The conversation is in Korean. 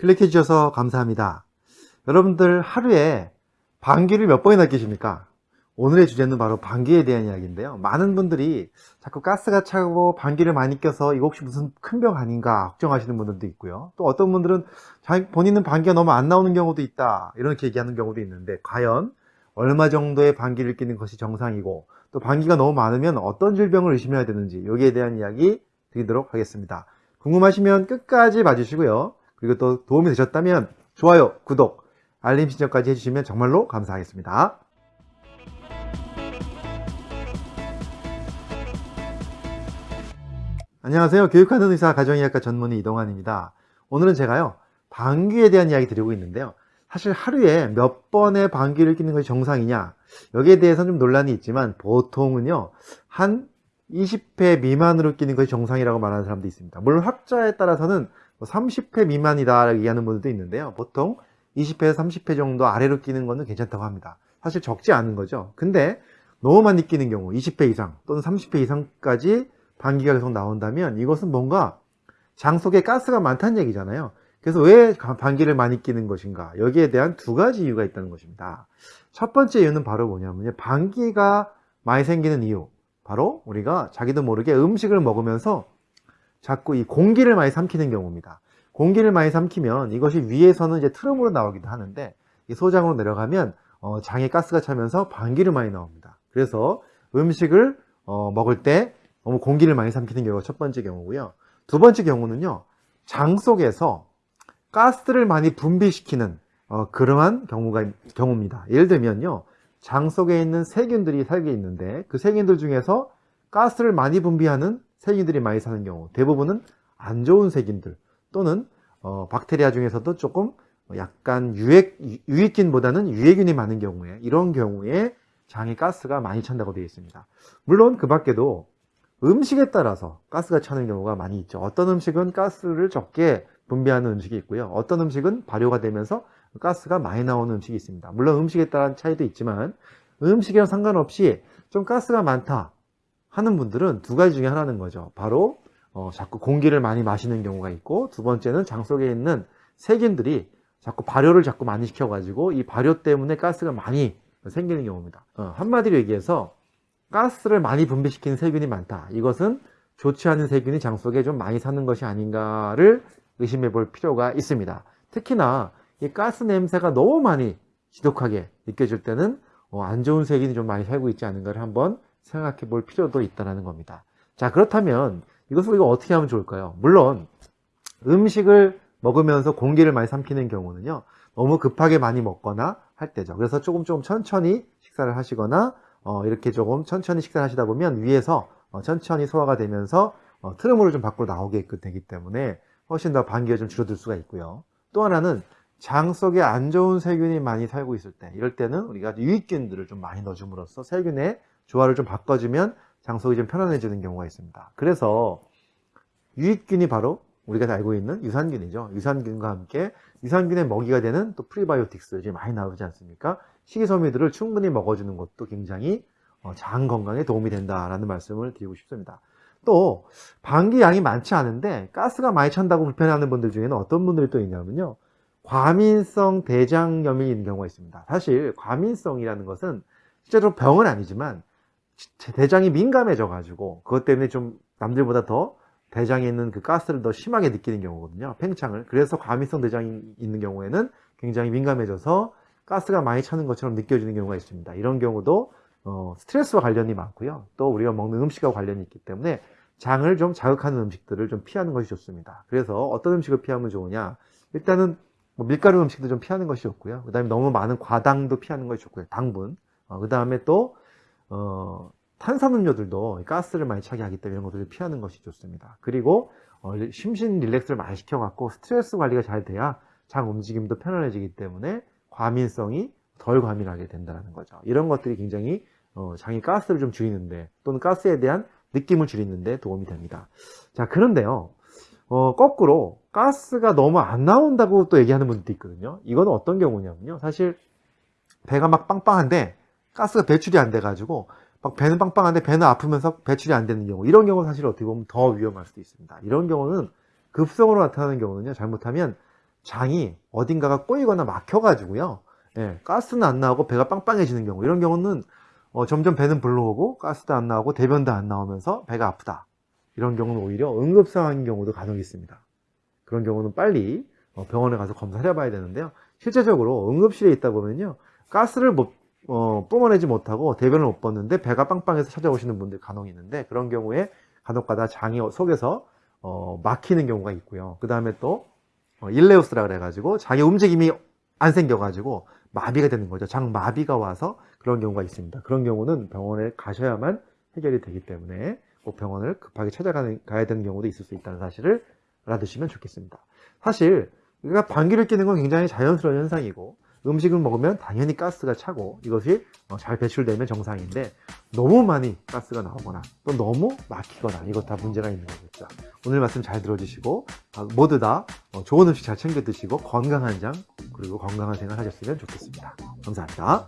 클릭해 주셔서 감사합니다. 여러분들 하루에 방귀를 몇 번이나 끼십니까? 오늘의 주제는 바로 방귀에 대한 이야기인데요. 많은 분들이 자꾸 가스가 차고 방귀를 많이 껴서 이거 혹시 무슨 큰 병 아닌가 걱정하시는 분들도 있고요. 또 어떤 분들은 본인은 방귀가 너무 안 나오는 경우도 있다. 이렇게 얘기하는 경우도 있는데 과연 얼마 정도의 방귀를 끼는 것이 정상이고 또 방귀가 너무 많으면 어떤 질병을 의심해야 되는지 여기에 대한 이야기 드리도록 하겠습니다. 궁금하시면 끝까지 봐주시고요. 그리고 또 도움이 되셨다면 좋아요, 구독, 알림 신청까지 해주시면 정말로 감사하겠습니다. 안녕하세요. 교육하는 의사 가정의학과 전문의 이동환입니다. 오늘은 제가요, 방귀에 대한 이야기 드리고 있는데요. 사실 하루에 몇 번의 방귀를 끼는 것이 정상이냐 여기에 대해서는 좀 논란이 있지만 보통은요 한 20회 미만으로 끼는 것이 정상이라고 말하는 사람도 있습니다. 물론 학자에 따라서는 30회 뭐 미만이다 얘기하는 분들도 있는데요. 보통 20회에서 30회 정도 아래로 끼는 것은 괜찮다고 합니다. 사실 적지 않은 거죠. 근데 너무 많이 끼는 경우 20회 이상 또는 30회 이상까지 방귀가 계속 나온다면 이것은 뭔가 장 속에 가스가 많다는 얘기잖아요. 그래서 왜 방귀를 많이 끼는 것인가? 여기에 대한 두 가지 이유가 있다는 것입니다. 첫 번째 이유는 바로 뭐냐면요. 방귀가 많이 생기는 이유 바로 우리가 자기도 모르게 음식을 먹으면서 자꾸 이 공기를 많이 삼키는 경우입니다. 공기를 많이 삼키면 이것이 위에서는 이제 트름으로 나오기도 하는데 이 소장으로 내려가면 어, 장에 가스가 차면서 방귀를 많이 나옵니다. 그래서 음식을 어, 먹을 때 너무 공기를 많이 삼키는 경우가 첫 번째 경우고요. 두 번째 경우는요 장 속에서 가스를 많이 분비시키는 어, 그러한 경우가 경우입니다. 예를 들면요, 장 속에 있는 세균들이 살게 있는데 그 세균들 중에서 가스를 많이 분비하는 세균들이 많이 사는 경우 대부분은 안 좋은 세균들 또는 어, 박테리아 중에서도 조금 약간 유액, 유익균보다는 유해균이 많은 경우에 이런 경우에 장에 가스가 많이 찬다고 되어 있습니다. 물론 그 밖에도 음식에 따라서 가스가 차는 경우가 많이 있죠. 어떤 음식은 가스를 적게 분비하는 음식이 있고요. 어떤 음식은 발효가 되면서 가스가 많이 나오는 음식이 있습니다. 물론 음식에 따른 차이도 있지만 음식이랑 상관없이 좀 가스가 많다 하는 분들은 두 가지 중에 하나는 거죠. 바로 어, 자꾸 공기를 많이 마시는 경우가 있고 두 번째는 장 속에 있는 세균들이 자꾸 발효를 자꾸 많이 시켜가지고 이 발효 때문에 가스가 많이 생기는 경우입니다. 어, 한마디로 얘기해서 가스를 많이 분비시키는 세균이 많다. 이것은 좋지 않은 세균이 장 속에 좀 많이 사는 것이 아닌가를 의심해 볼 필요가 있습니다. 특히나 이 가스 냄새가 너무 많이 지독하게 느껴질 때는 어, 안 좋은 세균이 좀 많이 살고 있지 않은가를 한번 생각해 볼 필요도 있다는 겁니다. 자 그렇다면 이것을 우리가 어떻게 하면 좋을까요? 물론 음식을 먹으면서 공기를 많이 삼키는 경우는요 너무 급하게 많이 먹거나 할 때죠 그래서 조금 조금 천천히 식사를 하시거나 어, 이렇게 조금 천천히 식사를 하시다 보면 위에서 어, 천천히 소화가 되면서 어, 트름으로 좀 밖으로 나오게 되기 때문에 훨씬 더 반기가 좀 줄어들 수가 있고요. 또 하나는 장 속에 안 좋은 세균이 많이 살고 있을 때 이럴 때는 우리가 유익균들을 좀 많이 넣어줌으로써 세균의 조화를 좀 바꿔주면 장 속이 좀 편안해지는 경우가 있습니다. 그래서 유익균이 바로 우리가 알고 있는 유산균이죠. 유산균과 함께 유산균의 먹이가 되는 또 프리바이오틱스 이 많이 나오지 않습니까? 식이섬유들을 충분히 먹어주는 것도 굉장히 어, 장 건강에 도움이 된다라는 말씀을 드리고 싶습니다. 또 방귀 양이 많지 않은데 가스가 많이 찬다고 불편해하는 분들 중에는 어떤 분들이 또 있냐면요 과민성 대장염이 있는 경우가 있습니다 사실 과민성이라는 것은 실제로 병은 아니지만 대장이 민감해져 가지고 그것 때문에 좀 남들보다 더 대장에 있는 그 가스를 더 심하게 느끼는 경우거든요 팽창을 그래서 과민성 대장이 있는 경우에는 굉장히 민감해져서 가스가 많이 차는 것처럼 느껴지는 경우가 있습니다 이런 경우도 어, 스트레스와 관련이 많고요. 또 우리가 먹는 음식과 관련이 있기 때문에 장을 좀 자극하는 음식들을 좀 피하는 것이 좋습니다. 그래서 어떤 음식을 피하면 좋으냐? 일단은 뭐 밀가루 음식도 좀 피하는 것이 좋고요. 그 다음에 너무 많은 과당도 피하는 것이 좋고요. 당분. 어, 그 다음에 또 어, 탄산음료들도 가스를 많이 차게 하기 때문에 이런 것들을 피하는 것이 좋습니다. 그리고 어, 심신 릴렉스를 많이 시켜갖고 스트레스 관리가 잘 돼야 장 움직임도 편안해지기 때문에 과민성이 덜 과민하게 된다는 거죠. 이런 것들이 굉장히 어, 장이 가스를 좀 줄이는데 또는 가스에 대한 느낌을 줄이는데 도움이 됩니다. 자 그런데요. 어, 거꾸로 가스가 너무 안 나온다고 또 얘기하는 분들도 있거든요. 이거는 어떤 경우냐면요. 사실 배가 막 빵빵한데 가스가 배출이 안 돼 가지고 막 배는 빵빵한데 배는 아프면서 배출이 안 되는 경우 이런 경우 사실 어떻게 보면 더 위험할 수도 있습니다. 이런 경우는 급성으로 나타나는 경우는요. 잘못하면 장이 어딘가가 꼬이거나 막혀 가지고요. 예, 가스는 안 나오고 배가 빵빵해지는 경우 이런 경우는 어, 점점 배는 불러오고 가스도 안 나오고 대변도 안 나오면서 배가 아프다. 이런 경우는 오히려 응급 상황인 경우도 간혹 있습니다. 그런 경우는 빨리 어, 병원에 가서 검사를 해봐야 되는데요. 실제적으로 응급실에 있다 보면요. 가스를 못, 어, 뿜어내지 못하고 대변을 못 뻗는데 배가 빵빵해서 찾아오시는 분들 간혹 있는데 그런 경우에 간혹가다 장이 속에서 어, 막히는 경우가 있고요. 그 다음에 또 어, 일레우스라 그래가지고 장의 움직임이 안 생겨가지고 마비가 되는 거죠. 장 마비가 와서 그런 경우가 있습니다. 그런 경우는 병원에 가셔야만 해결이 되기 때문에 꼭 병원을 급하게 찾아가야 되는 경우도 있을 수 있다는 사실을 알아두시면 좋겠습니다. 사실 우리가 방귀를 뀌는 건 굉장히 자연스러운 현상이고 음식을 먹으면 당연히 가스가 차고 이것이 어, 잘 배출되면 정상인데 너무 많이 가스가 나오거나 또 너무 막히거나 이것 다 문제가 있는 거겠죠. 오늘 말씀 잘 들어주시고 아, 모두 다 어, 좋은 음식 잘 챙겨 드시고 건강한 장 그리고 건강한 생활 하셨으면 좋겠습니다. 감사합니다.